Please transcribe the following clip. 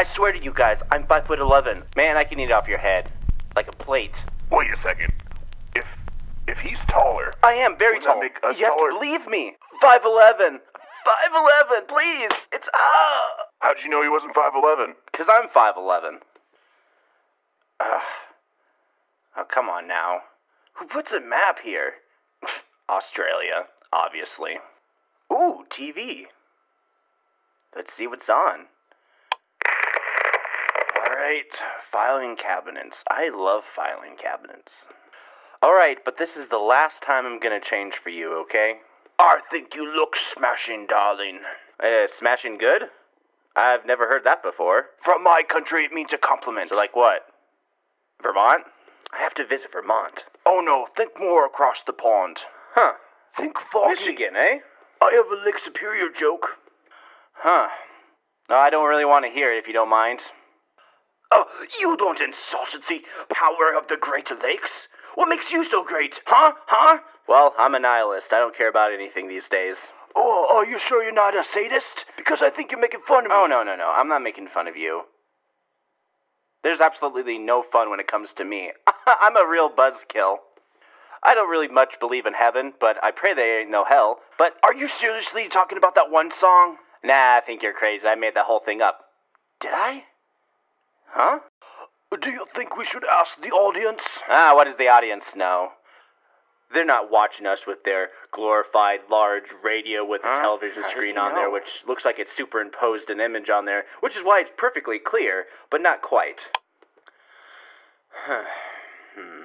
I swear to you guys, I'm five foot eleven. Man, I can eat off your head. Like a plate. Wait a second. If if he's taller, I am very tall. make us you have to believe me. Five eleven. Five eleven, please. It's ah. how'd you know he wasn't 5'11? Cause I'm five eleven. Ugh. Oh come on now. Who puts a map here? Australia, obviously. Ooh, TV. Let's see what's on. Alright, filing cabinets. I love filing cabinets. Alright, but this is the last time I'm gonna change for you, okay? I think you look smashing, darling. Uh, smashing good? I've never heard that before. From my country, it means a compliment. So, like what? Vermont? I have to visit Vermont. Oh no, think more across the pond. Huh. Think foggy. Michigan, eh? I have a Lake Superior joke. Huh. No, I don't really want to hear it if you don't mind. You don't insult the power of the Great Lakes? What makes you so great, huh? Huh? Well, I'm a nihilist. I don't care about anything these days. Oh, are you sure you're not a sadist? Because I think you're making fun of me. Oh, no, no, no. I'm not making fun of you. There's absolutely no fun when it comes to me. I'm a real buzzkill. I don't really much believe in heaven, but I pray there ain't no hell. But are you seriously talking about that one song? Nah, I think you're crazy. I made that whole thing up. Did I? Huh? Do you think we should ask the audience? Ah, what does the audience know? They're not watching us with their glorified large radio with a Huh? television How screen on there, which looks like it's superimposed an image on there, which is why it's perfectly clear, but not quite. hmm.